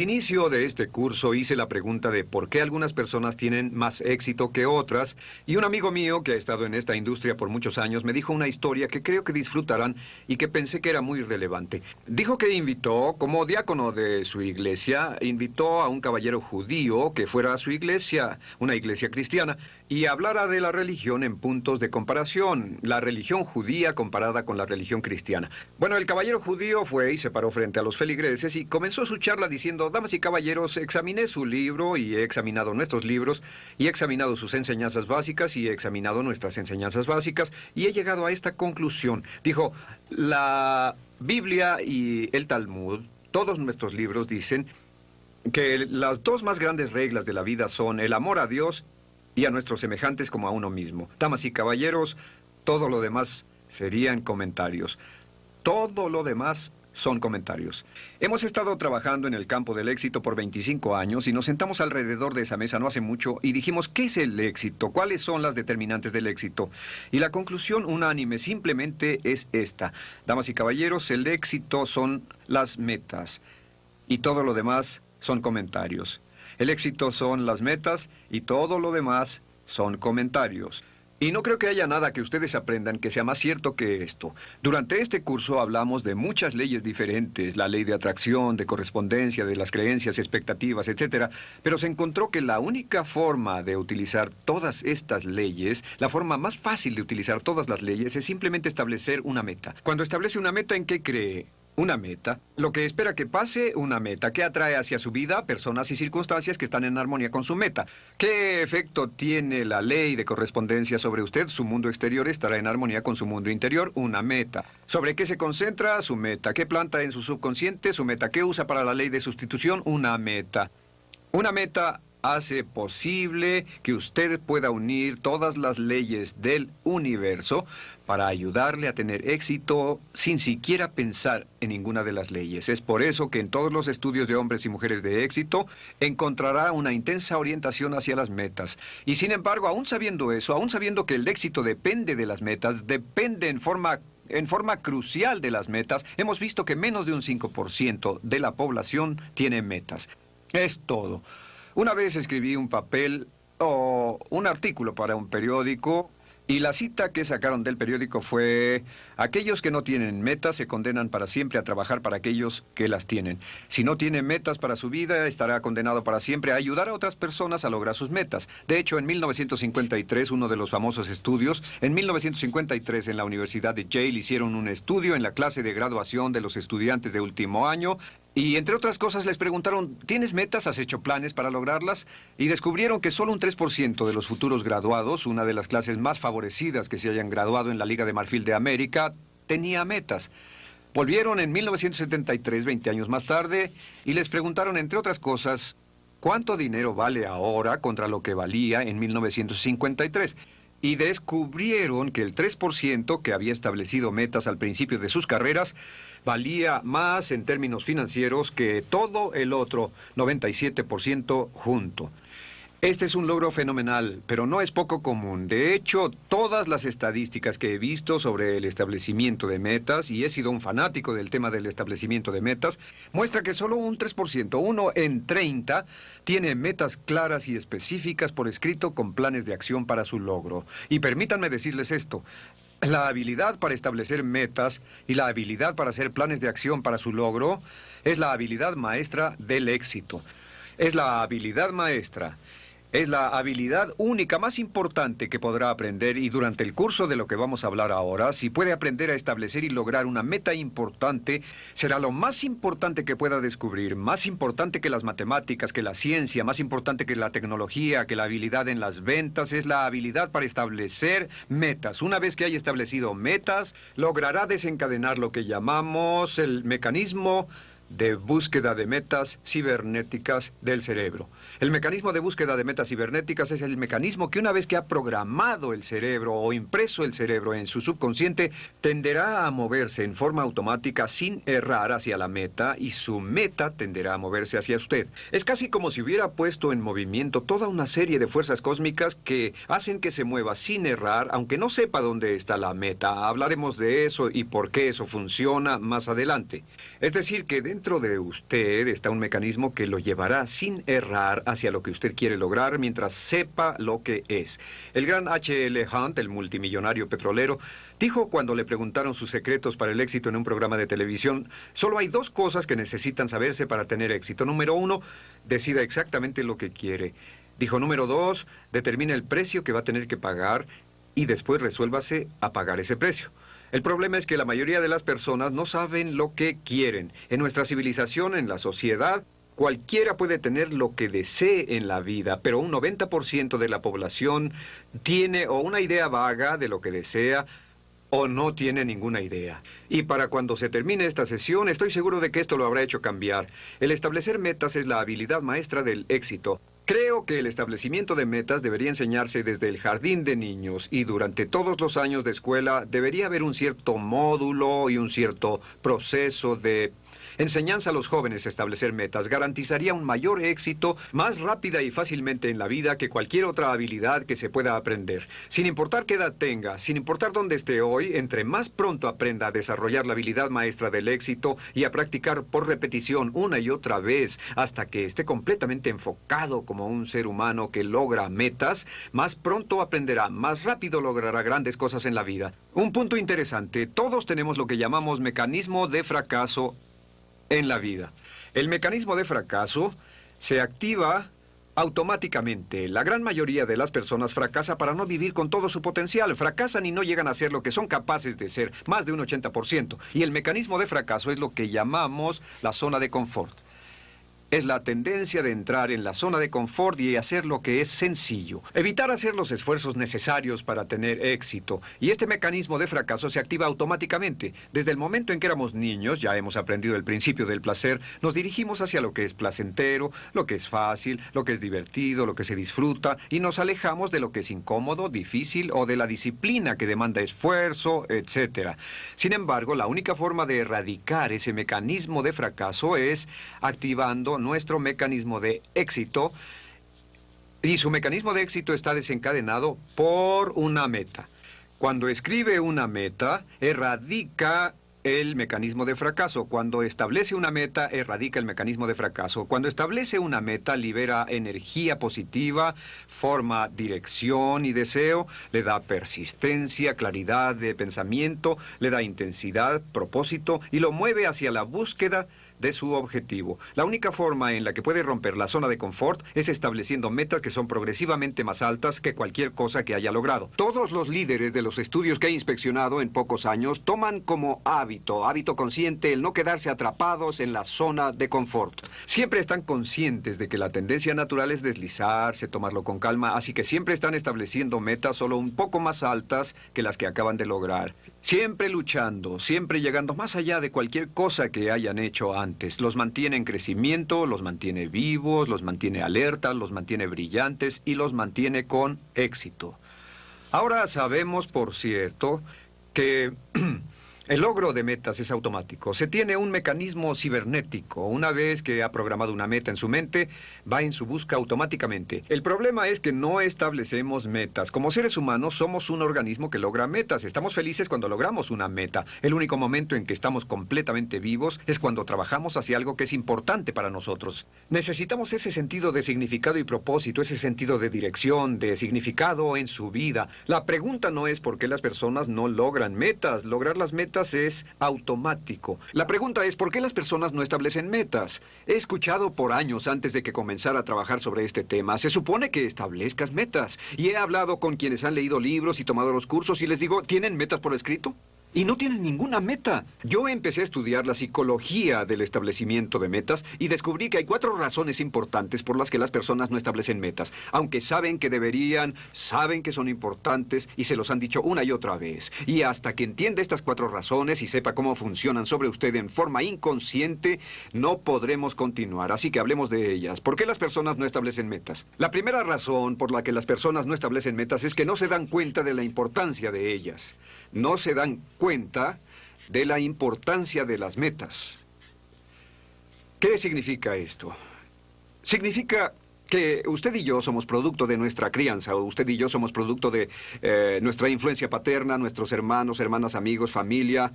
inicio de este curso hice la pregunta de por qué algunas personas tienen más éxito que otras y un amigo mío que ha estado en esta industria por muchos años me dijo una historia que creo que disfrutarán y que pensé que era muy relevante. Dijo que invitó, como diácono de su iglesia, invitó a un caballero judío que fuera a su iglesia, una iglesia cristiana, y hablara de la religión en puntos de comparación, la religión judía comparada con la religión cristiana. Bueno, el caballero judío fue y se paró frente a los feligreses y comenzó su charla diciendo, damas y caballeros, examiné su libro y he examinado nuestros libros y he examinado sus enseñanzas básicas y he examinado nuestras enseñanzas básicas y he llegado a esta conclusión. Dijo, la Biblia y el Talmud, todos nuestros libros dicen que las dos más grandes reglas de la vida son el amor a Dios y a nuestros semejantes como a uno mismo. Damas y caballeros, todo lo demás serían comentarios. Todo lo demás son comentarios. Hemos estado trabajando en el campo del éxito por 25 años y nos sentamos alrededor de esa mesa no hace mucho y dijimos, ¿qué es el éxito? ¿Cuáles son las determinantes del éxito? Y la conclusión unánime simplemente es esta. Damas y caballeros, el éxito son las metas y todo lo demás son comentarios. El éxito son las metas y todo lo demás son comentarios. Y no creo que haya nada que ustedes aprendan que sea más cierto que esto. Durante este curso hablamos de muchas leyes diferentes, la ley de atracción, de correspondencia, de las creencias, expectativas, etc. Pero se encontró que la única forma de utilizar todas estas leyes, la forma más fácil de utilizar todas las leyes, es simplemente establecer una meta. Cuando establece una meta, ¿en qué cree? Una meta. Lo que espera que pase, una meta. que atrae hacia su vida personas y circunstancias que están en armonía con su meta? ¿Qué efecto tiene la ley de correspondencia sobre usted? Su mundo exterior estará en armonía con su mundo interior. Una meta. ¿Sobre qué se concentra? Su meta. ¿Qué planta en su subconsciente? Su meta. ¿Qué usa para la ley de sustitución? Una meta. Una meta hace posible que usted pueda unir todas las leyes del universo para ayudarle a tener éxito sin siquiera pensar en ninguna de las leyes. Es por eso que en todos los estudios de hombres y mujeres de éxito encontrará una intensa orientación hacia las metas. Y sin embargo, aún sabiendo eso, aún sabiendo que el éxito depende de las metas, depende en forma en forma crucial de las metas, hemos visto que menos de un 5% de la población tiene metas. Es todo. Una vez escribí un papel o un artículo para un periódico y la cita que sacaron del periódico fue, aquellos que no tienen metas se condenan para siempre a trabajar para aquellos que las tienen. Si no tiene metas para su vida, estará condenado para siempre a ayudar a otras personas a lograr sus metas. De hecho, en 1953, uno de los famosos estudios, en 1953 en la Universidad de Yale hicieron un estudio en la clase de graduación de los estudiantes de último año y entre otras cosas les preguntaron, ¿tienes metas? ¿Has hecho planes para lograrlas? Y descubrieron que solo un 3% de los futuros graduados, una de las clases más favorecidas que se hayan graduado en la Liga de Marfil de América, tenía metas. Volvieron en 1973, 20 años más tarde, y les preguntaron, entre otras cosas, ¿cuánto dinero vale ahora contra lo que valía en 1953? y descubrieron que el 3% que había establecido metas al principio de sus carreras valía más en términos financieros que todo el otro 97% junto. Este es un logro fenomenal, pero no es poco común. De hecho, todas las estadísticas que he visto sobre el establecimiento de metas, y he sido un fanático del tema del establecimiento de metas, muestra que solo un 3%, uno en 30, tiene metas claras y específicas por escrito con planes de acción para su logro. Y permítanme decirles esto, la habilidad para establecer metas y la habilidad para hacer planes de acción para su logro es la habilidad maestra del éxito. Es la habilidad maestra es la habilidad única más importante que podrá aprender y durante el curso de lo que vamos a hablar ahora, si puede aprender a establecer y lograr una meta importante, será lo más importante que pueda descubrir, más importante que las matemáticas, que la ciencia, más importante que la tecnología, que la habilidad en las ventas, es la habilidad para establecer metas. Una vez que haya establecido metas, logrará desencadenar lo que llamamos el mecanismo de búsqueda de metas cibernéticas del cerebro. El mecanismo de búsqueda de metas cibernéticas es el mecanismo que una vez que ha programado el cerebro o impreso el cerebro en su subconsciente, tenderá a moverse en forma automática sin errar hacia la meta y su meta tenderá a moverse hacia usted. Es casi como si hubiera puesto en movimiento toda una serie de fuerzas cósmicas que hacen que se mueva sin errar, aunque no sepa dónde está la meta. Hablaremos de eso y por qué eso funciona más adelante. Es decir, que dentro de usted está un mecanismo que lo llevará sin errar hacia lo que usted quiere lograr mientras sepa lo que es. El gran H.L. Hunt, el multimillonario petrolero, dijo cuando le preguntaron sus secretos para el éxito en un programa de televisión, solo hay dos cosas que necesitan saberse para tener éxito. Número uno, decida exactamente lo que quiere. Dijo número dos, determine el precio que va a tener que pagar y después resuélvase a pagar ese precio. El problema es que la mayoría de las personas no saben lo que quieren. En nuestra civilización, en la sociedad, cualquiera puede tener lo que desee en la vida, pero un 90% de la población tiene o una idea vaga de lo que desea o no tiene ninguna idea. Y para cuando se termine esta sesión, estoy seguro de que esto lo habrá hecho cambiar. El establecer metas es la habilidad maestra del éxito. Creo que el establecimiento de metas debería enseñarse desde el jardín de niños y durante todos los años de escuela debería haber un cierto módulo y un cierto proceso de Enseñanza a los jóvenes a establecer metas garantizaría un mayor éxito más rápida y fácilmente en la vida que cualquier otra habilidad que se pueda aprender. Sin importar qué edad tenga, sin importar dónde esté hoy, entre más pronto aprenda a desarrollar la habilidad maestra del éxito y a practicar por repetición una y otra vez hasta que esté completamente enfocado como un ser humano que logra metas, más pronto aprenderá, más rápido logrará grandes cosas en la vida. Un punto interesante, todos tenemos lo que llamamos mecanismo de fracaso en la vida. El mecanismo de fracaso se activa automáticamente. La gran mayoría de las personas fracasa para no vivir con todo su potencial. Fracasan y no llegan a ser lo que son capaces de ser, más de un 80%. Y el mecanismo de fracaso es lo que llamamos la zona de confort es la tendencia de entrar en la zona de confort y hacer lo que es sencillo. Evitar hacer los esfuerzos necesarios para tener éxito. Y este mecanismo de fracaso se activa automáticamente. Desde el momento en que éramos niños, ya hemos aprendido el principio del placer, nos dirigimos hacia lo que es placentero, lo que es fácil, lo que es divertido, lo que se disfruta, y nos alejamos de lo que es incómodo, difícil o de la disciplina que demanda esfuerzo, etc. Sin embargo, la única forma de erradicar ese mecanismo de fracaso es activando nuestro mecanismo de éxito y su mecanismo de éxito está desencadenado por una meta. Cuando escribe una meta, erradica el mecanismo de fracaso. Cuando establece una meta, erradica el mecanismo de fracaso. Cuando establece una meta, libera energía positiva, forma dirección y deseo, le da persistencia, claridad de pensamiento, le da intensidad, propósito y lo mueve hacia la búsqueda de su objetivo. La única forma en la que puede romper la zona de confort es estableciendo metas que son progresivamente más altas que cualquier cosa que haya logrado. Todos los líderes de los estudios que he inspeccionado en pocos años toman como hábito, hábito consciente, el no quedarse atrapados en la zona de confort. Siempre están conscientes de que la tendencia natural es deslizarse, tomarlo con calma, así que siempre están estableciendo metas solo un poco más altas que las que acaban de lograr. Siempre luchando, siempre llegando más allá de cualquier cosa que hayan hecho antes. Los mantiene en crecimiento, los mantiene vivos, los mantiene alertas, los mantiene brillantes y los mantiene con éxito. Ahora sabemos, por cierto, que El logro de metas es automático. Se tiene un mecanismo cibernético. Una vez que ha programado una meta en su mente, va en su busca automáticamente. El problema es que no establecemos metas. Como seres humanos somos un organismo que logra metas. Estamos felices cuando logramos una meta. El único momento en que estamos completamente vivos es cuando trabajamos hacia algo que es importante para nosotros. Necesitamos ese sentido de significado y propósito, ese sentido de dirección, de significado en su vida. La pregunta no es por qué las personas no logran metas. Lograr las metas es automático. La pregunta es, ¿por qué las personas no establecen metas? He escuchado por años antes de que comenzara a trabajar sobre este tema, se supone que establezcas metas. Y he hablado con quienes han leído libros y tomado los cursos y les digo, ¿tienen metas por escrito? Y no tienen ninguna meta. Yo empecé a estudiar la psicología del establecimiento de metas y descubrí que hay cuatro razones importantes por las que las personas no establecen metas, aunque saben que deberían, saben que son importantes y se los han dicho una y otra vez. Y hasta que entienda estas cuatro razones y sepa cómo funcionan sobre usted en forma inconsciente, no podremos continuar. Así que hablemos de ellas. ¿Por qué las personas no establecen metas? La primera razón por la que las personas no establecen metas es que no se dan cuenta de la importancia de ellas. No se dan cuenta de la importancia de las metas. ¿Qué significa esto? Significa que usted y yo somos producto de nuestra crianza, o usted y yo somos producto de eh, nuestra influencia paterna, nuestros hermanos, hermanas, amigos, familia.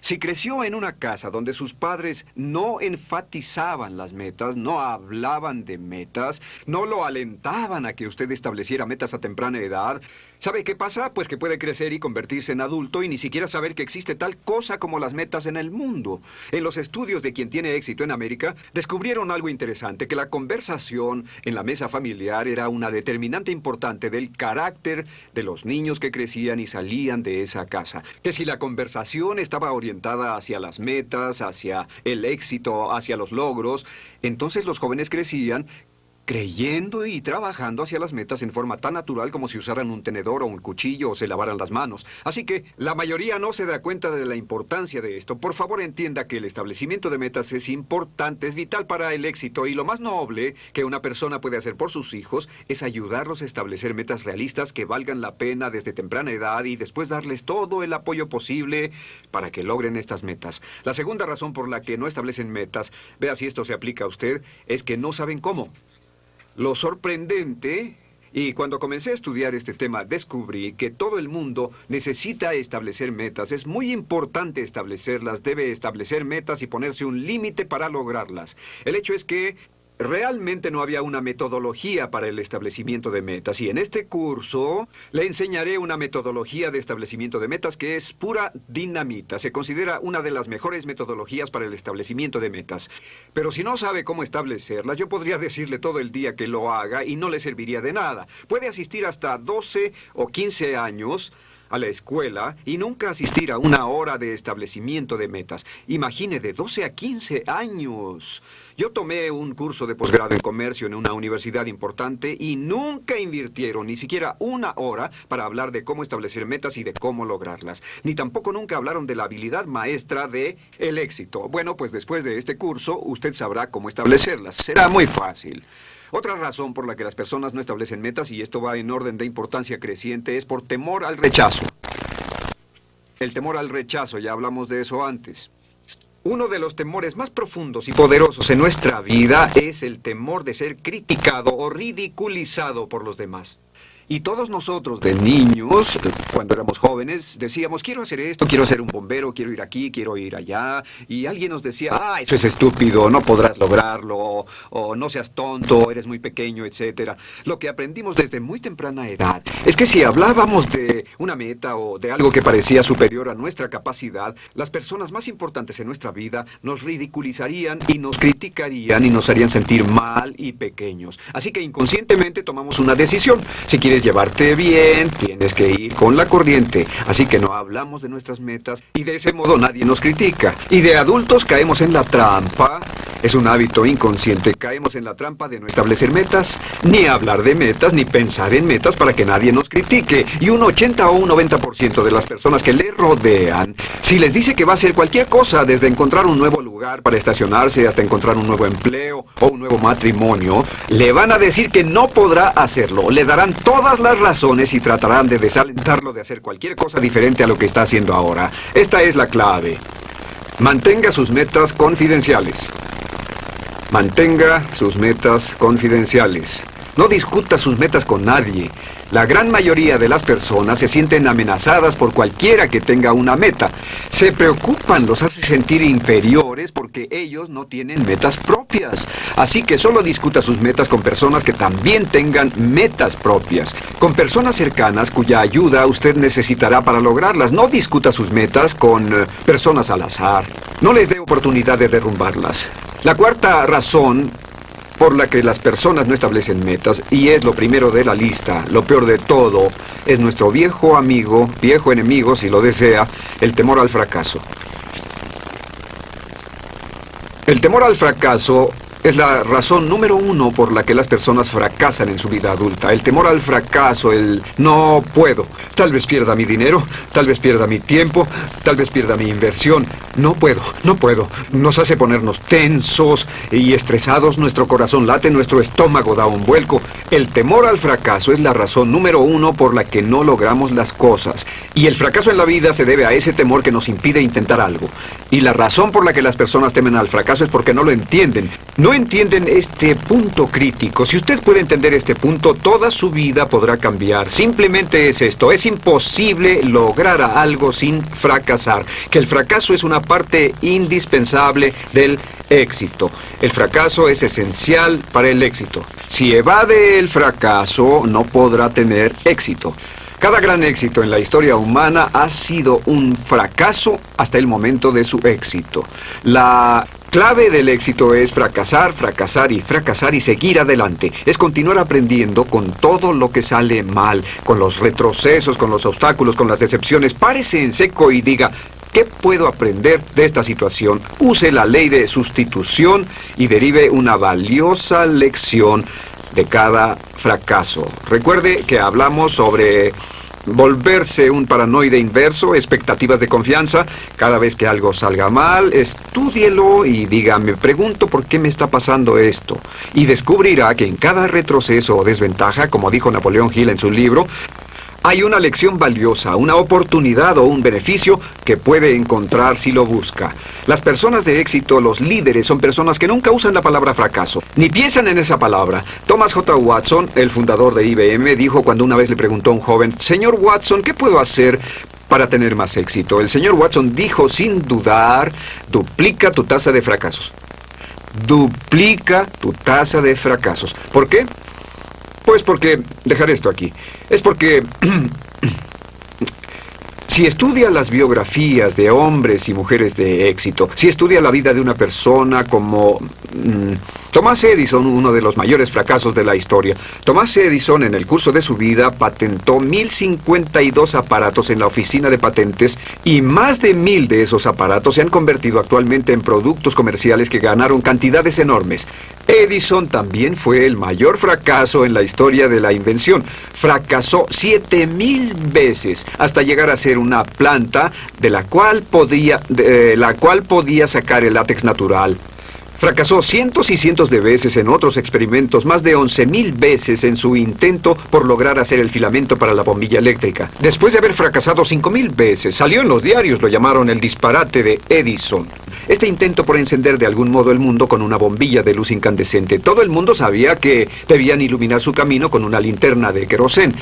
Si creció en una casa donde sus padres no enfatizaban las metas, no hablaban de metas, no lo alentaban a que usted estableciera metas a temprana edad, ¿sabe qué pasa? Pues que puede crecer y convertirse en adulto y ni siquiera saber que existe tal cosa como las metas en el mundo. En los estudios de quien tiene éxito en América, descubrieron algo interesante, que la conversación en la mesa familiar era una determinante importante del carácter de los niños que crecían y salían de esa casa. Que si la conversación estaba orientada hacia las metas, hacia el éxito, hacia los logros, entonces los jóvenes crecían creyendo y trabajando hacia las metas en forma tan natural como si usaran un tenedor o un cuchillo o se lavaran las manos. Así que la mayoría no se da cuenta de la importancia de esto. Por favor entienda que el establecimiento de metas es importante, es vital para el éxito y lo más noble que una persona puede hacer por sus hijos es ayudarlos a establecer metas realistas que valgan la pena desde temprana edad y después darles todo el apoyo posible para que logren estas metas. La segunda razón por la que no establecen metas, vea si esto se aplica a usted, es que no saben cómo. Lo sorprendente, y cuando comencé a estudiar este tema descubrí que todo el mundo necesita establecer metas. Es muy importante establecerlas, debe establecer metas y ponerse un límite para lograrlas. El hecho es que Realmente no había una metodología para el establecimiento de metas y en este curso le enseñaré una metodología de establecimiento de metas que es pura dinamita. Se considera una de las mejores metodologías para el establecimiento de metas. Pero si no sabe cómo establecerlas, yo podría decirle todo el día que lo haga y no le serviría de nada. Puede asistir hasta 12 o 15 años a la escuela y nunca asistir a una hora de establecimiento de metas. Imagine de 12 a 15 años. Yo tomé un curso de posgrado en comercio en una universidad importante y nunca invirtieron ni siquiera una hora para hablar de cómo establecer metas y de cómo lograrlas. Ni tampoco nunca hablaron de la habilidad maestra de el éxito. Bueno, pues después de este curso usted sabrá cómo establecerlas. Será muy fácil. Otra razón por la que las personas no establecen metas, y esto va en orden de importancia creciente, es por temor al rechazo. El temor al rechazo, ya hablamos de eso antes. Uno de los temores más profundos y poderosos en nuestra vida es el temor de ser criticado o ridiculizado por los demás. Y todos nosotros de niños, cuando éramos jóvenes, decíamos, quiero hacer esto, quiero ser un bombero, quiero ir aquí, quiero ir allá. Y alguien nos decía, ah, eso es estúpido, no podrás lograrlo, o, no seas tonto, eres muy pequeño, etc. Lo que aprendimos desde muy temprana edad es que si hablábamos de una meta o de algo que parecía superior a nuestra capacidad, las personas más importantes en nuestra vida nos ridiculizarían y nos criticarían y nos harían sentir mal y pequeños. Así que inconscientemente tomamos una decisión. Si quieres llevarte bien, tienes que ir con la corriente. Así que no hablamos de nuestras metas y de ese modo nadie nos critica. Y de adultos caemos en la trampa. Es un hábito inconsciente. Caemos en la trampa de no establecer metas, ni hablar de metas, ni pensar en metas para que nadie nos critique. Y un 80 o un 90% de las personas que le rodean, si les dice que va a hacer cualquier cosa, desde encontrar un nuevo lugar para estacionarse hasta encontrar un nuevo empleo o un nuevo matrimonio, le van a decir que no podrá hacerlo. Le darán toda las razones y tratarán de desalentarlo de hacer cualquier cosa diferente a lo que está haciendo ahora. Esta es la clave. Mantenga sus metas confidenciales. Mantenga sus metas confidenciales. No discuta sus metas con nadie. La gran mayoría de las personas se sienten amenazadas por cualquiera que tenga una meta. Se preocupan, los hace sentir inferiores porque ellos no tienen metas propias. Así que solo discuta sus metas con personas que también tengan metas propias. Con personas cercanas cuya ayuda usted necesitará para lograrlas. No discuta sus metas con eh, personas al azar. No les dé oportunidad de derrumbarlas. La cuarta razón por la que las personas no establecen metas y es lo primero de la lista, lo peor de todo, es nuestro viejo amigo, viejo enemigo si lo desea, el temor al fracaso. El temor al fracaso es la razón número uno por la que las personas fracasan en su vida adulta. El temor al fracaso, el no puedo. Tal vez pierda mi dinero, tal vez pierda mi tiempo, tal vez pierda mi inversión. No puedo, no puedo. Nos hace ponernos tensos y estresados. Nuestro corazón late, nuestro estómago da un vuelco. El temor al fracaso es la razón número uno por la que no logramos las cosas. Y el fracaso en la vida se debe a ese temor que nos impide intentar algo. Y la razón por la que las personas temen al fracaso es porque no lo entienden. No No entienden este punto crítico. Si usted puede entender este punto, toda su vida podrá cambiar. Simplemente es esto. Es imposible lograr algo sin fracasar. Que el fracaso es una parte indispensable del éxito. El fracaso es esencial para el éxito. Si evade el fracaso, no podrá tener éxito. Cada gran éxito en la historia humana ha sido un fracaso hasta el momento de su éxito. La clave del éxito es fracasar, fracasar y fracasar y seguir adelante. Es continuar aprendiendo con todo lo que sale mal, con los retrocesos, con los obstáculos, con las decepciones. Párese en seco y diga, ¿Qué puedo aprender de esta situación? Use la ley de sustitución y derive una valiosa lección de cada fracaso. Recuerde que hablamos sobre volverse un paranoide inverso, expectativas de confianza. Cada vez que algo salga mal, estúdielo y diga, me pregunto por qué me está pasando esto. Y descubrirá que en cada retroceso o desventaja, como dijo Napoleón Hill en su libro, hay una lección valiosa, una oportunidad o un beneficio que puede encontrar si lo busca. Las personas de éxito, los líderes, son personas que nunca usan la palabra fracaso, ni piensan en esa palabra. Thomas J. Watson, el fundador de IBM, dijo cuando una vez le preguntó a un joven, Señor Watson, ¿qué puedo hacer para tener más éxito? El señor Watson dijo sin dudar, duplica tu tasa de fracasos. Duplica tu tasa de fracasos. ¿Por qué? Pues porque, dejar esto aquí, es porque si estudia las biografías de hombres y mujeres de éxito, si estudia la vida de una persona como mm, Thomas Edison, uno de los mayores fracasos de la historia. Thomas Edison, en el curso de su vida, patentó 1052 aparatos en la oficina de patentes y más de mil de esos aparatos se han convertido actualmente en productos comerciales que ganaron cantidades enormes. Edison también fue el mayor fracaso en la historia de la invención. Fracasó 7000 veces hasta llegar a ser una planta de la cual podía, de la cual podía sacar el látex natural. Fracasó cientos y cientos de veces en otros experimentos, más de 11.000 veces en su intento por lograr hacer el filamento para la bombilla eléctrica. Después de haber fracasado 5.000 veces, salió en los diarios, lo llamaron el disparate de Edison. Este intento por encender de algún modo el mundo con una bombilla de luz incandescente. Todo el mundo sabía que debían iluminar su camino con una linterna de querosén.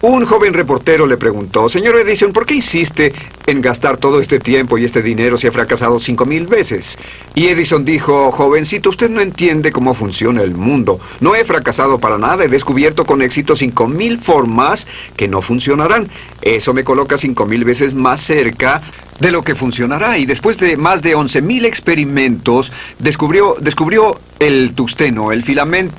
Un joven reportero le preguntó, Señor Edison, ¿por qué insiste en gastar todo este tiempo y este dinero si ha fracasado cinco mil veces? Y Edison dijo, jovencito, usted no entiende cómo funciona el mundo. No he fracasado para nada, he descubierto con éxito cinco mil formas que no funcionarán. Eso me coloca cinco mil veces más cerca de lo que funcionará. Y después de más de 11.000 experimentos, descubrió, descubrió el tungsteno, el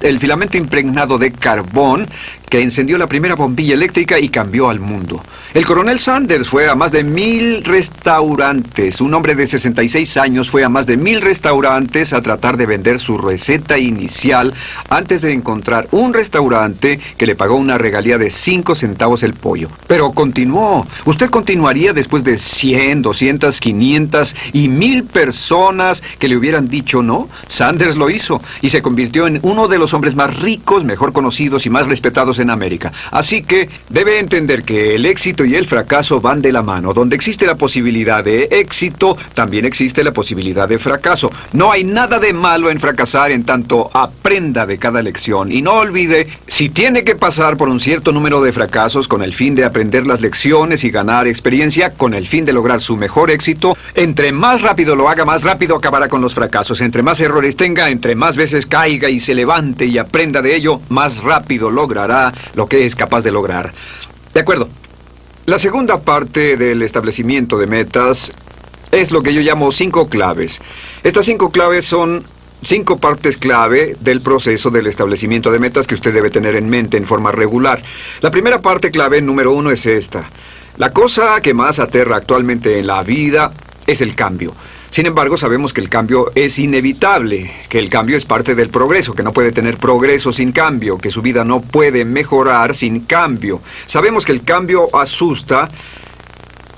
el filamento impregnado de carbón que encendió la primera bombilla eléctrica y cambió al mundo. El coronel Sanders fue a más de mil restaurantes. Un hombre de 66 años fue a más de mil restaurantes a tratar de vender su receta inicial antes de encontrar un restaurante que le pagó una regalía de 5 centavos el pollo. Pero continuó. Usted continuaría después de 100, 200, 500 y mil personas que le hubieran dicho no. Sanders lo hizo y se convirtió en uno de los hombres más ricos, mejor conocidos y más respetados en América. Así que debe entender que el éxito y el fracaso van de la mano. Donde existe la posibilidad de éxito, también existe la posibilidad de fracaso. No hay nada de malo en fracasar en tanto aprenda de cada lección. Y no olvide, si tiene que pasar por un cierto número de fracasos con el fin de aprender las lecciones y ganar experiencia, con el fin de lograr su mejor éxito, entre más rápido lo haga, más rápido acabará con los fracasos. Entre más errores tenga, entre más veces caiga y se levante y aprenda de ello, más rápido logrará lo que es capaz de lograr. De acuerdo. La segunda parte del establecimiento de metas es lo que yo llamo cinco claves. Estas cinco claves son cinco partes clave del proceso del establecimiento de metas que usted debe tener en mente en forma regular. La primera parte clave número uno es esta. La cosa que más aterra actualmente en la vida es el cambio. Sin embargo, sabemos que el cambio es inevitable, que el cambio es parte del progreso, que no puede tener progreso sin cambio, que su vida no puede mejorar sin cambio. Sabemos que el cambio asusta,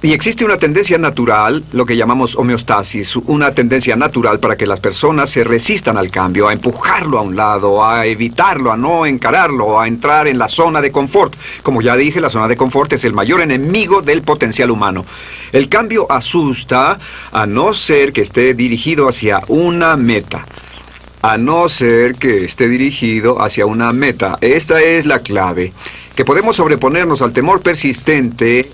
y existe una tendencia natural, lo que llamamos homeostasis, una tendencia natural para que las personas se resistan al cambio, a empujarlo a un lado, a evitarlo, a no encararlo, a entrar en la zona de confort. Como ya dije, la zona de confort es el mayor enemigo del potencial humano. El cambio asusta a no ser que esté dirigido hacia una meta. a no ser que esté dirigido hacia una meta. Esta es la clave, que podemos sobreponernos al temor persistente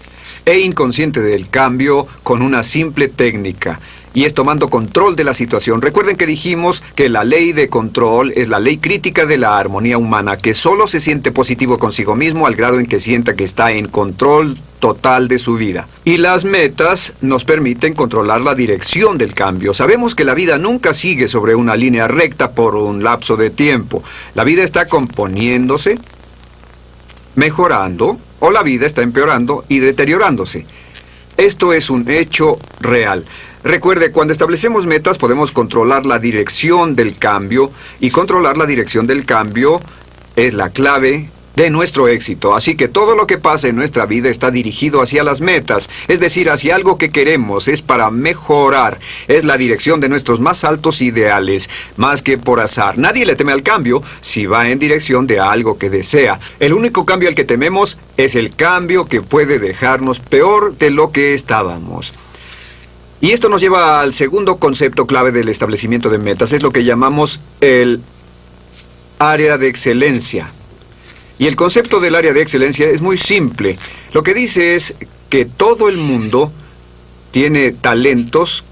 e inconsciente del cambio con una simple técnica y es tomando control de la situación. Recuerden que dijimos que la ley de control es la ley crítica de la armonía humana, que solo se siente positivo consigo mismo al grado en que sienta que está en control total de su vida. Y las metas nos permiten controlar la dirección del cambio. Sabemos que la vida nunca sigue sobre una línea recta por un lapso de tiempo. La vida está componiéndose, mejorando, o la vida está empeorando y deteriorándose. Esto es un hecho real. Recuerde, cuando establecemos metas podemos controlar la dirección del cambio y controlar la dirección del cambio es la clave de nuestro éxito. Así que todo lo que pasa en nuestra vida está dirigido hacia las metas, es decir, hacia algo que queremos, es para mejorar, es la dirección de nuestros más altos ideales, más que por azar. Nadie le teme al cambio si va en dirección de algo que desea. El único cambio al que tememos es el cambio que puede dejarnos peor de lo que estábamos. Y esto nos lleva al segundo concepto clave del establecimiento de metas, es lo que llamamos el área de excelencia. Y el concepto del área de excelencia es muy simple. Lo que dice es que todo el mundo tiene talentos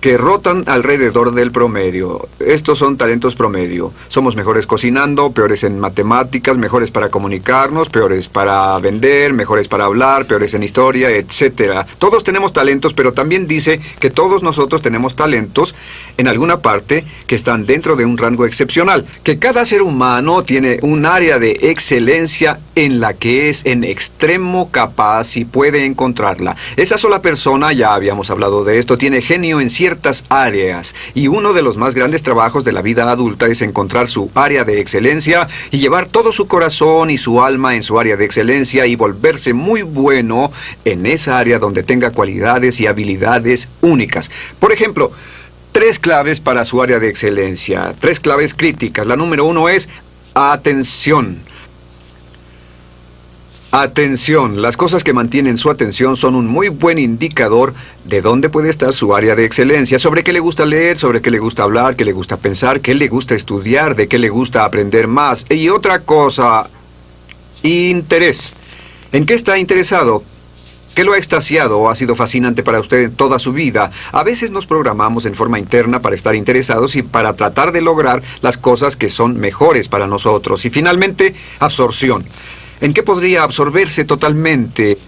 que rotan alrededor del promedio. Estos son talentos promedio. Somos mejores cocinando, peores en matemáticas, mejores para comunicarnos, peores para vender, mejores para hablar, peores en historia, etc. Todos tenemos talentos, pero también dice que todos nosotros tenemos talentos en alguna parte que están dentro de un rango excepcional, que cada ser humano tiene un área de excelencia en la que es en extremo capaz y puede encontrarla. Esa sola persona, ya habíamos hablado de esto, tiene genio en ciertas áreas y uno de los más grandes trabajos de la vida adulta es encontrar su área de excelencia y llevar todo su corazón y su alma en su área de excelencia y volverse muy bueno en esa área donde tenga cualidades y habilidades únicas. Por ejemplo, tres claves para su área de excelencia, tres claves críticas. La número uno es atención. Atención, las cosas que mantienen su atención son un muy buen indicador de dónde puede estar su área de excelencia, sobre qué le gusta leer, sobre qué le gusta hablar, qué le gusta pensar, qué le gusta estudiar, de qué le gusta aprender más. Y otra cosa, interés. ¿En qué está interesado? ¿Qué lo ha extasiado o ha sido fascinante para usted toda su vida? A veces nos programamos en forma interna para estar interesados y para tratar de lograr las cosas que son mejores para nosotros. Y finalmente, absorción. ¿En qué podría absorberse totalmente?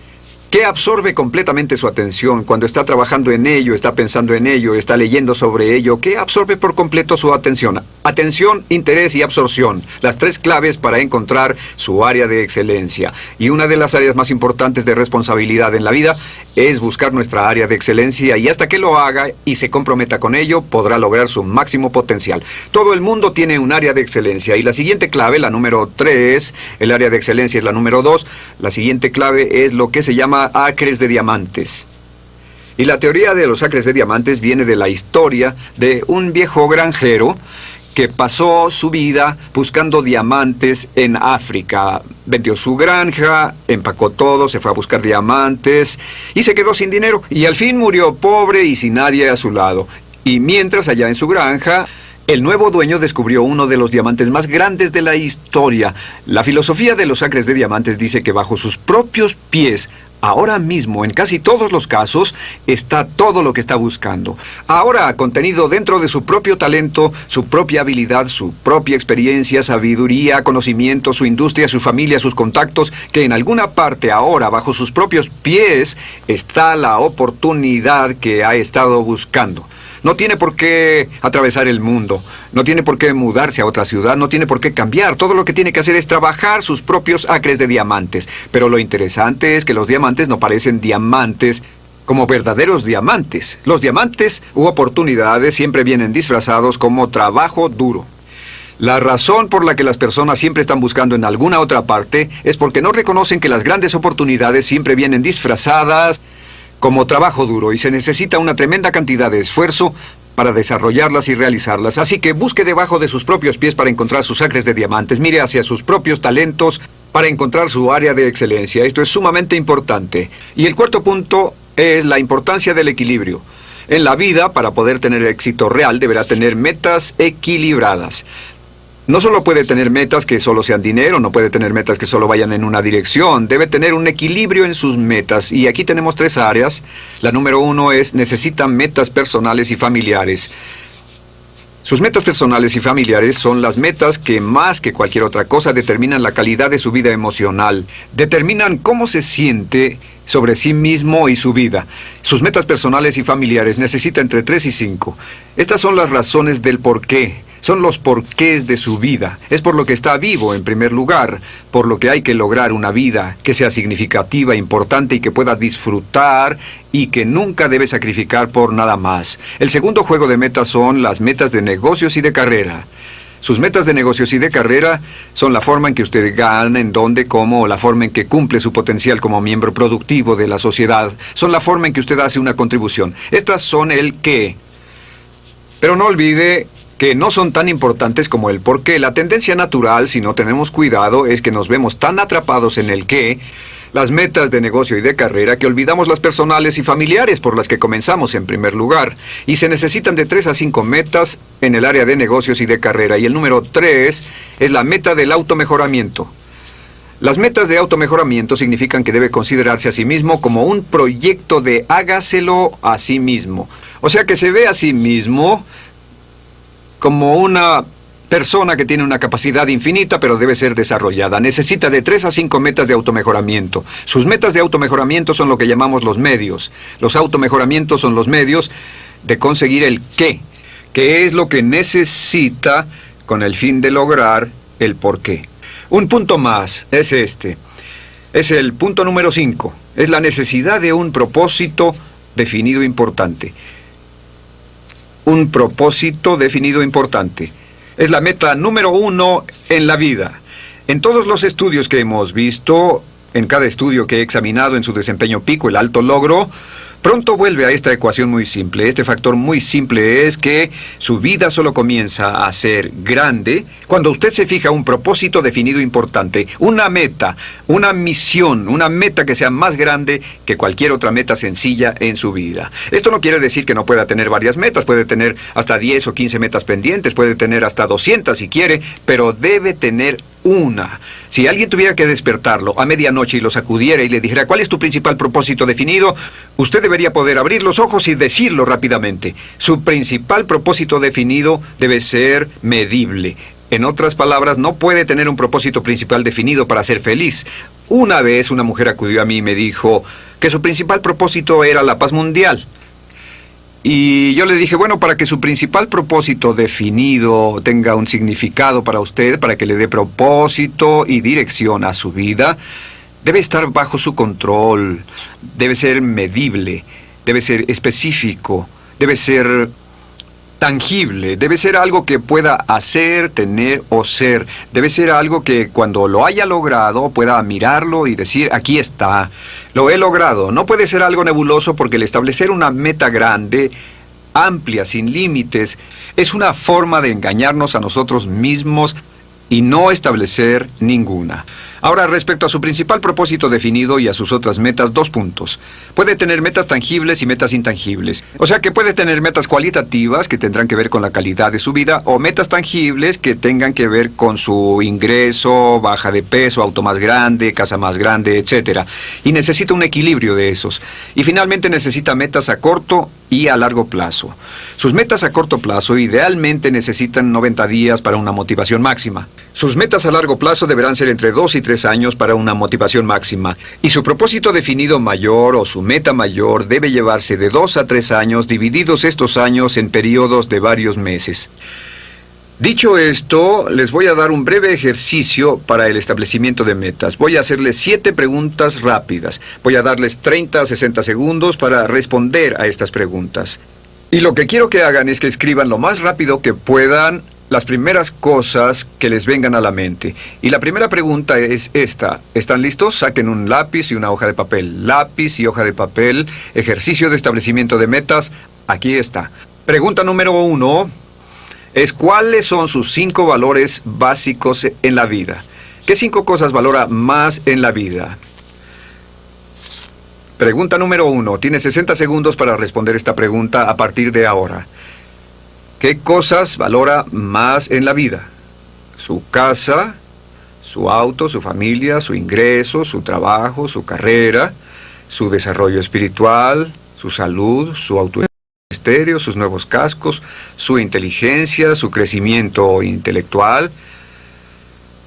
¿Qué absorbe completamente su atención cuando está trabajando en ello, está pensando en ello, está leyendo sobre ello? ¿Qué absorbe por completo su atención? Atención, interés y absorción. Las tres claves para encontrar su área de excelencia. Y una de las áreas más importantes de responsabilidad en la vida es buscar nuestra área de excelencia y hasta que lo haga y se comprometa con ello, podrá lograr su máximo potencial. Todo el mundo tiene un área de excelencia y la siguiente clave, la número tres, el área de excelencia es la número dos, la siguiente clave es lo que se llama acres de diamantes. Y la teoría de los acres de diamantes viene de la historia de un viejo granjero que pasó su vida buscando diamantes en África. Vendió su granja, empacó todo, se fue a buscar diamantes y se quedó sin dinero. Y al fin murió pobre y sin nadie a su lado. Y mientras allá en su granja, el nuevo dueño descubrió uno de los diamantes más grandes de la historia. La filosofía de los acres de diamantes dice que bajo sus propios pies Ahora mismo, en casi todos los casos, está todo lo que está buscando. Ahora, contenido dentro de su propio talento, su propia habilidad, su propia experiencia, sabiduría, conocimiento, su industria, su familia, sus contactos, que en alguna parte ahora, bajo sus propios pies, está la oportunidad que ha estado buscando. No tiene por qué atravesar el mundo, no tiene por qué mudarse a otra ciudad, no tiene por qué cambiar. Todo lo que tiene que hacer es trabajar sus propios acres de diamantes. Pero lo interesante es que los diamantes no parecen diamantes como verdaderos diamantes. Los diamantes u oportunidades siempre vienen disfrazados como trabajo duro. La razón por la que las personas siempre están buscando en alguna otra parte es porque no reconocen que las grandes oportunidades siempre vienen disfrazadas como trabajo duro y se necesita una tremenda cantidad de esfuerzo para desarrollarlas y realizarlas. Así que busque debajo de sus propios pies para encontrar sus acres de diamantes, mire hacia sus propios talentos para encontrar su área de excelencia. Esto es sumamente importante. Y el cuarto punto es la importancia del equilibrio. En la vida, para poder tener éxito real, deberá tener metas equilibradas. No solo puede tener metas que solo sean dinero, no puede tener metas que solo vayan en una dirección, debe tener un equilibrio en sus metas. Y aquí tenemos tres áreas. La número uno es necesita metas personales y familiares. Sus metas personales y familiares son las metas que más que cualquier otra cosa determinan la calidad de su vida emocional, determinan cómo se siente sobre sí mismo y su vida. Sus metas personales y familiares necesita entre 3 y 5. Estas son las razones del por qué son los porqués de su vida. Es por lo que está vivo en primer lugar, por lo que hay que lograr una vida que sea significativa, importante y que pueda disfrutar y que nunca debe sacrificar por nada más. El segundo juego de metas son las metas de negocios y de carrera. Sus metas de negocios y de carrera son la forma en que usted gana, en dónde, cómo, o la forma en que cumple su potencial como miembro productivo de la sociedad. Son la forma en que usted hace una contribución. Estas son el qué. Pero no olvide que no son tan importantes como el por qué. La tendencia natural, si no tenemos cuidado, es que nos vemos tan atrapados en el qué, las metas de negocio y de carrera, que olvidamos las personales y familiares por las que comenzamos en primer lugar. Y se necesitan de tres a cinco metas en el área de negocios y de carrera. Y el número tres es la meta del automejoramiento. Las metas de automejoramiento significan que debe considerarse a sí mismo como un proyecto de hágaselo a sí mismo. O sea que se ve a sí mismo como una persona que tiene una capacidad infinita, pero debe ser desarrollada. Necesita de tres a cinco metas de automejoramiento. Sus metas de automejoramiento son lo que llamamos los medios. Los automejoramientos son los medios de conseguir el qué, que es lo que necesita con el fin de lograr el por qué. Un punto más es este. Es el punto número cinco. Es la necesidad de un propósito definido importante un propósito definido importante. Es la meta número uno en la vida. En todos los estudios que hemos visto, en cada estudio que he examinado en su desempeño pico, el alto logro, Pronto vuelve a esta ecuación muy simple. Este factor muy simple es que su vida solo comienza a ser grande cuando usted se fija un propósito definido importante, una meta, una misión, una meta que sea más grande que cualquier otra meta sencilla en su vida. Esto no quiere decir que no pueda tener varias metas, puede tener hasta 10 o 15 metas pendientes, puede tener hasta 200 si quiere, pero debe tener una. Si alguien tuviera que despertarlo a medianoche y lo sacudiera y le dijera cuál es tu principal propósito definido, usted debería poder abrir los ojos y decirlo rápidamente. Su principal propósito definido debe ser medible. En otras palabras, no puede tener un propósito principal definido para ser feliz. Una vez una mujer acudió a mí y me dijo que su principal propósito era la paz mundial. Y yo le dije, bueno, para que su principal propósito definido tenga un significado para usted, para que le dé propósito y dirección a su vida, debe estar bajo su control, debe ser medible, debe ser específico, debe ser tangible, debe ser algo que pueda hacer, tener o ser, debe ser algo que cuando lo haya logrado pueda mirarlo y decir, aquí está, lo he logrado. No puede ser algo nebuloso porque el establecer una meta grande, amplia, sin límites, es una forma de engañarnos a nosotros mismos y no establecer ninguna. Ahora, respecto a su principal propósito definido y a sus otras metas, dos puntos. Puede tener metas tangibles y metas intangibles. O sea que puede tener metas cualitativas que tendrán que ver con la calidad de su vida o metas tangibles que tengan que ver con su ingreso, baja de peso, auto más grande, casa más grande, etc. Y necesita un equilibrio de esos. Y finalmente necesita metas a corto y a largo plazo. Sus metas a corto plazo idealmente necesitan 90 días para una motivación máxima. Sus metas a largo plazo deberán ser entre 2 y 3 años para una motivación máxima. Y su propósito definido mayor o su meta mayor debe llevarse de 2 a 3 años, divididos estos años en periodos de varios meses. Dicho esto, les voy a dar un breve ejercicio para el establecimiento de metas. Voy a hacerles siete preguntas rápidas. Voy a darles 30 a 60 segundos para responder a estas preguntas. Y lo que quiero que hagan es que escriban lo más rápido que puedan las primeras cosas que les vengan a la mente. Y la primera pregunta es esta. ¿Están listos? Saquen un lápiz y una hoja de papel. Lápiz y hoja de papel. Ejercicio de establecimiento de metas. Aquí está. Pregunta número uno es cuáles son sus cinco valores básicos en la vida. ¿Qué cinco cosas valora más en la vida? Pregunta número uno. Tiene 60 segundos para responder esta pregunta a partir de ahora. ¿Qué cosas valora más en la vida? ¿Su casa, su auto, su familia, su ingreso, su trabajo, su carrera, su desarrollo espiritual, su salud, su sus nuevos cascos, su inteligencia, su crecimiento intelectual?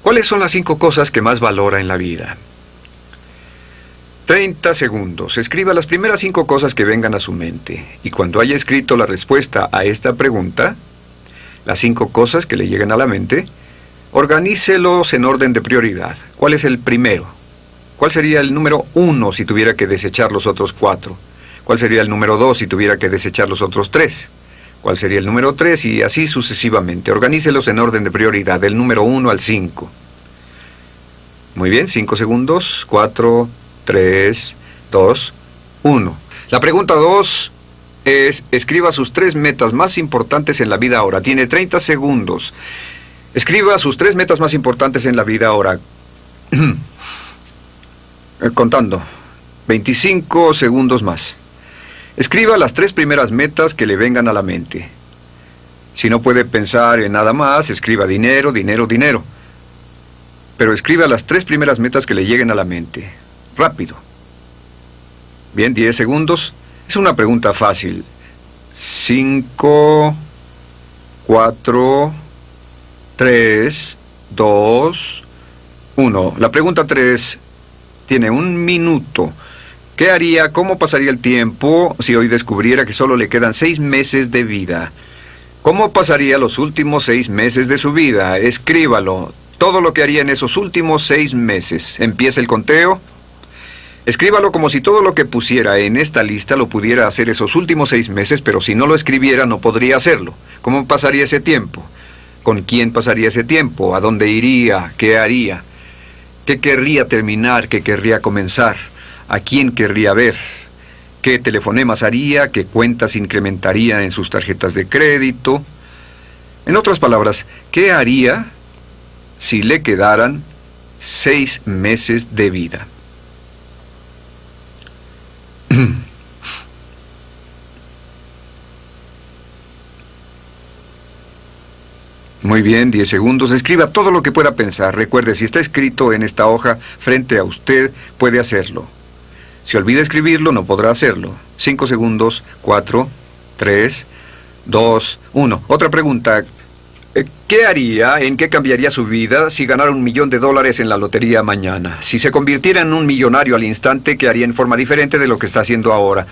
¿Cuáles son las cinco cosas que más valora en la vida? 30 segundos. Escriba las primeras cinco cosas que vengan a su mente. Y cuando haya escrito la respuesta a esta pregunta, las cinco cosas que le lleguen a la mente, organícelos en orden de prioridad. ¿Cuál es el primero? ¿Cuál sería el número uno si tuviera que desechar los otros cuatro? ¿Cuál sería el número dos si tuviera que desechar los otros tres? ¿Cuál sería el número tres? Y así sucesivamente. Organícelos en orden de prioridad, del número uno al cinco. Muy bien, cinco segundos. Cuatro, 3, 2, 1. La pregunta 2 es, escriba sus tres metas más importantes en la vida ahora. Tiene 30 segundos. Escriba sus tres metas más importantes en la vida ahora. Contando. 25 segundos más. Escriba las tres primeras metas que le vengan a la mente. Si no puede pensar en nada más, escriba dinero, dinero, dinero. Pero escriba las tres primeras metas que le lleguen a la mente rápido. Bien, 10 segundos. Es una pregunta fácil. 5, 4, 3, 2, 1. La pregunta 3 tiene un minuto. ¿Qué haría, cómo pasaría el tiempo si hoy descubriera que solo le quedan seis meses de vida? ¿Cómo pasaría los últimos seis meses de su vida? Escríbalo. Todo lo que haría en esos últimos seis meses. Empieza el conteo. Escríbalo como si todo lo que pusiera en esta lista lo pudiera hacer esos últimos seis meses, pero si no lo escribiera no podría hacerlo. ¿Cómo pasaría ese tiempo? ¿Con quién pasaría ese tiempo? ¿A dónde iría? ¿Qué haría? ¿Qué querría terminar? ¿Qué querría comenzar? ¿A quién querría ver? ¿Qué telefonemas haría? ¿Qué cuentas incrementaría en sus tarjetas de crédito? En otras palabras, ¿qué haría si le quedaran seis meses de vida? Muy bien, 10 segundos. Escriba todo lo que pueda pensar. Recuerde, si está escrito en esta hoja frente a usted, puede hacerlo. Si olvida escribirlo, no podrá hacerlo. 5 segundos, 4, 3, 2, 1. Otra pregunta. Eh, ¿Qué haría, en qué cambiaría su vida si ganara un millón de dólares en la lotería mañana? Si se convirtiera en un millonario al instante, ¿qué haría en forma diferente de lo que está haciendo ahora?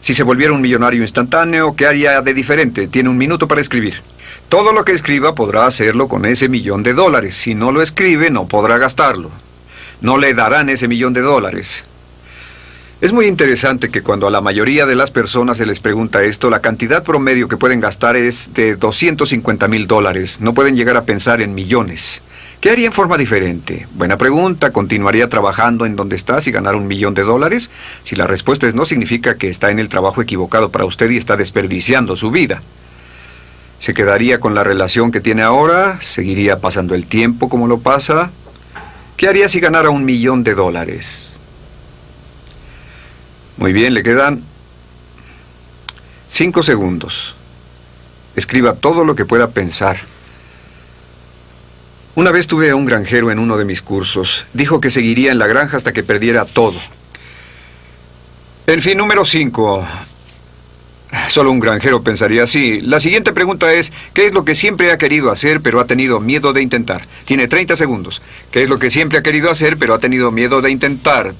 Si se volviera un millonario instantáneo, ¿qué haría de diferente? Tiene un minuto para escribir. Todo lo que escriba podrá hacerlo con ese millón de dólares. Si no lo escribe, no podrá gastarlo. No le darán ese millón de dólares. Es muy interesante que cuando a la mayoría de las personas se les pregunta esto, la cantidad promedio que pueden gastar es de 250 mil dólares. No pueden llegar a pensar en millones. ¿Qué haría en forma diferente? Buena pregunta. ¿Continuaría trabajando en donde está si ganara un millón de dólares? Si la respuesta es no, significa que está en el trabajo equivocado para usted y está desperdiciando su vida. ¿Se quedaría con la relación que tiene ahora? ¿Seguiría pasando el tiempo como lo pasa? ¿Qué haría si ganara un millón de dólares? Muy bien, le quedan cinco segundos. Escriba todo lo que pueda pensar. Una vez tuve a un granjero en uno de mis cursos. Dijo que seguiría en la granja hasta que perdiera todo. En fin, número cinco. Solo un granjero pensaría así. La siguiente pregunta es, ¿qué es lo que siempre ha querido hacer pero ha tenido miedo de intentar? Tiene 30 segundos. ¿Qué es lo que siempre ha querido hacer pero ha tenido miedo de intentar?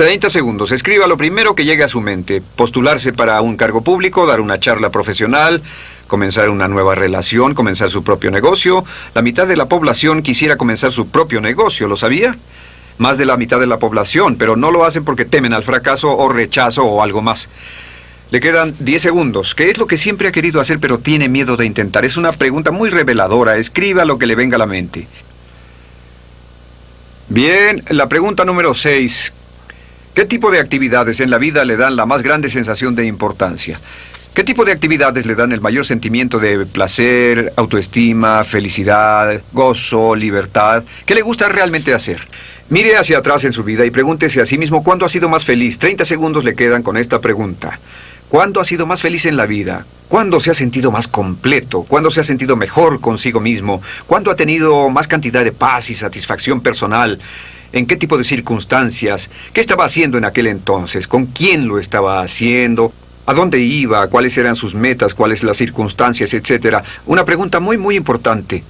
30 segundos. Escriba lo primero que llegue a su mente. Postularse para un cargo público, dar una charla profesional, comenzar una nueva relación, comenzar su propio negocio. La mitad de la población quisiera comenzar su propio negocio, ¿lo sabía? más de la mitad de la población, pero no lo hacen porque temen al fracaso o rechazo o algo más. Le quedan 10 segundos. ¿Qué es lo que siempre ha querido hacer pero tiene miedo de intentar? Es una pregunta muy reveladora. Escriba lo que le venga a la mente. Bien, la pregunta número 6. ¿Qué tipo de actividades en la vida le dan la más grande sensación de importancia? ¿Qué tipo de actividades le dan el mayor sentimiento de placer, autoestima, felicidad, gozo, libertad? ¿Qué le gusta realmente hacer? Mire hacia atrás en su vida y pregúntese a sí mismo cuándo ha sido más feliz. 30 segundos le quedan con esta pregunta. ¿Cuándo ha sido más feliz en la vida? ¿Cuándo se ha sentido más completo? ¿Cuándo se ha sentido mejor consigo mismo? ¿Cuándo ha tenido más cantidad de paz y satisfacción personal? ¿En qué tipo de circunstancias? ¿Qué estaba haciendo en aquel entonces? ¿Con quién lo estaba haciendo? ¿A dónde iba? ¿Cuáles eran sus metas? ¿Cuáles las circunstancias? Etcétera. Una pregunta muy, muy importante.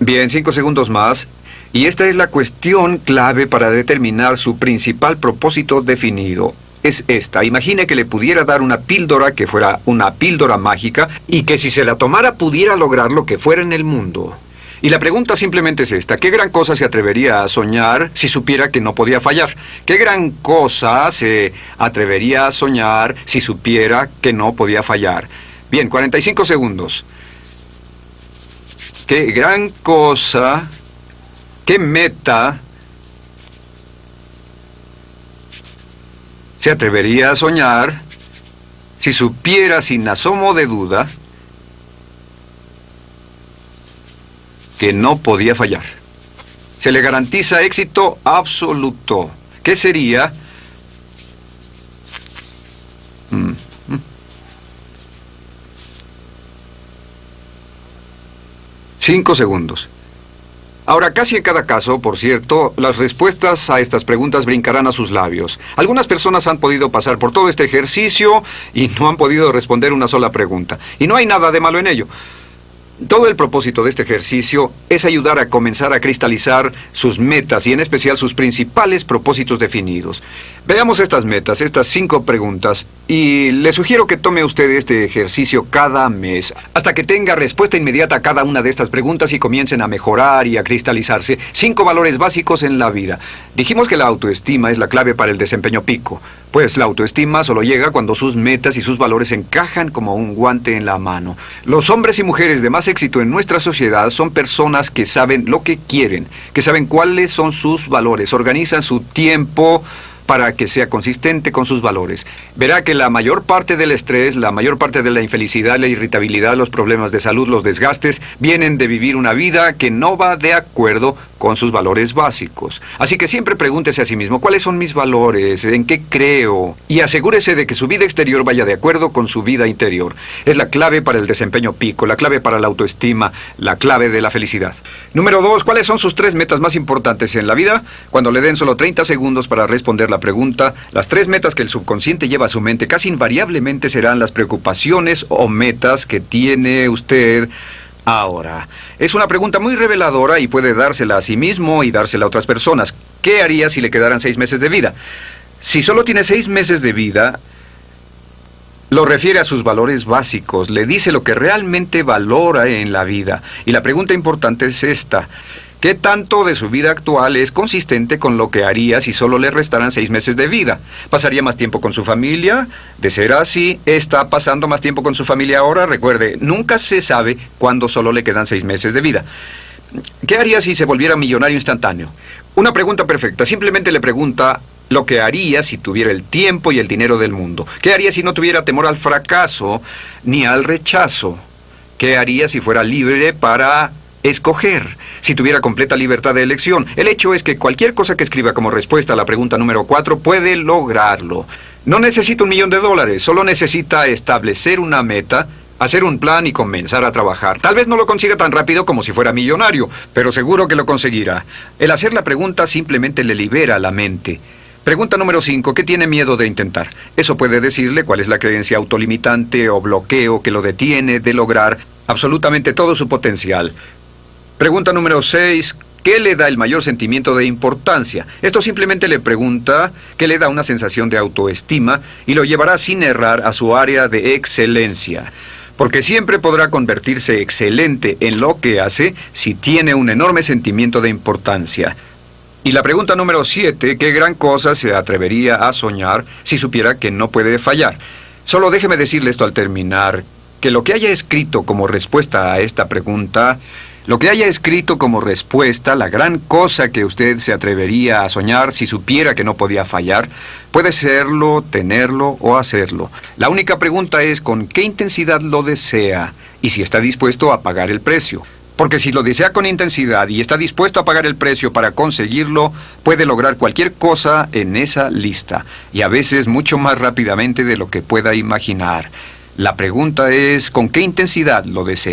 Bien, cinco segundos más. Y esta es la cuestión clave para determinar su principal propósito definido. Es esta. Imagine que le pudiera dar una píldora que fuera una píldora mágica y que si se la tomara pudiera lograr lo que fuera en el mundo. Y la pregunta simplemente es esta. ¿Qué gran cosa se atrevería a soñar si supiera que no podía fallar? ¿Qué gran cosa se atrevería a soñar si supiera que no podía fallar? Bien, 45 segundos. ¿Qué gran cosa ¿Qué meta se atrevería a soñar si supiera sin asomo de duda que no podía fallar? Se le garantiza éxito absoluto. ¿Qué sería? Mm, mm. Cinco segundos. Ahora, casi en cada caso, por cierto, las respuestas a estas preguntas brincarán a sus labios. Algunas personas han podido pasar por todo este ejercicio y no han podido responder una sola pregunta. Y no hay nada de malo en ello. Todo el propósito de este ejercicio es ayudar a comenzar a cristalizar sus metas y en especial sus principales propósitos definidos. Veamos estas metas, estas cinco preguntas, y le sugiero que tome usted este ejercicio cada mes, hasta que tenga respuesta inmediata a cada una de estas preguntas y comiencen a mejorar y a cristalizarse cinco valores básicos en la vida. Dijimos que la autoestima es la clave para el desempeño pico, pues la autoestima solo llega cuando sus metas y sus valores encajan como un guante en la mano. Los hombres y mujeres de más éxito en nuestra sociedad son personas que saben lo que quieren, que saben cuáles son sus valores, organizan su tiempo, para que sea consistente con sus valores. Verá que la mayor parte del estrés, la mayor parte de la infelicidad, la irritabilidad, los problemas de salud, los desgastes, vienen de vivir una vida que no va de acuerdo con sus valores básicos. Así que siempre pregúntese a sí mismo, ¿cuáles son mis valores? ¿En qué creo? Y asegúrese de que su vida exterior vaya de acuerdo con su vida interior. Es la clave para el desempeño pico, la clave para la autoestima, la clave de la felicidad. Número dos, ¿cuáles son sus tres metas más importantes en la vida? Cuando le den solo 30 segundos para responder la pregunta, las tres metas que el subconsciente lleva a su mente casi invariablemente serán las preocupaciones o metas que tiene usted ahora. Es una pregunta muy reveladora y puede dársela a sí mismo y dársela a otras personas. ¿Qué haría si le quedaran seis meses de vida? Si solo tiene seis meses de vida, lo refiere a sus valores básicos, le dice lo que realmente valora en la vida. Y la pregunta importante es esta. ¿Qué tanto de su vida actual es consistente con lo que haría si solo le restaran seis meses de vida? ¿Pasaría más tiempo con su familia? De ser así, ¿está pasando más tiempo con su familia ahora? Recuerde, nunca se sabe cuándo solo le quedan seis meses de vida. ¿Qué haría si se volviera millonario instantáneo? Una pregunta perfecta. Simplemente le pregunta lo que haría si tuviera el tiempo y el dinero del mundo. ¿Qué haría si no tuviera temor al fracaso ni al rechazo? ¿Qué haría si fuera libre para escoger, si tuviera completa libertad de elección. El hecho es que cualquier cosa que escriba como respuesta a la pregunta número 4 puede lograrlo. No necesita un millón de dólares, solo necesita establecer una meta, hacer un plan y comenzar a trabajar. Tal vez no lo consiga tan rápido como si fuera millonario, pero seguro que lo conseguirá. El hacer la pregunta simplemente le libera la mente. Pregunta número 5. ¿Qué tiene miedo de intentar? Eso puede decirle cuál es la creencia autolimitante o bloqueo que lo detiene de lograr absolutamente todo su potencial. Pregunta número 6. ¿Qué le da el mayor sentimiento de importancia? Esto simplemente le pregunta qué le da una sensación de autoestima y lo llevará sin errar a su área de excelencia. Porque siempre podrá convertirse excelente en lo que hace si tiene un enorme sentimiento de importancia. Y la pregunta número 7, ¿qué gran cosa se atrevería a soñar si supiera que no puede fallar? Solo déjeme decirle esto al terminar, que lo que haya escrito como respuesta a esta pregunta Lo que haya escrito como respuesta, la gran cosa que usted se atrevería a soñar si supiera que no podía fallar, puede serlo, tenerlo o hacerlo. La única pregunta es con qué intensidad lo desea y si está dispuesto a pagar el precio. Porque si lo desea con intensidad y está dispuesto a pagar el precio para conseguirlo, puede lograr cualquier cosa en esa lista, y a veces mucho más rápidamente de lo que pueda imaginar. La pregunta es con qué intensidad lo desea.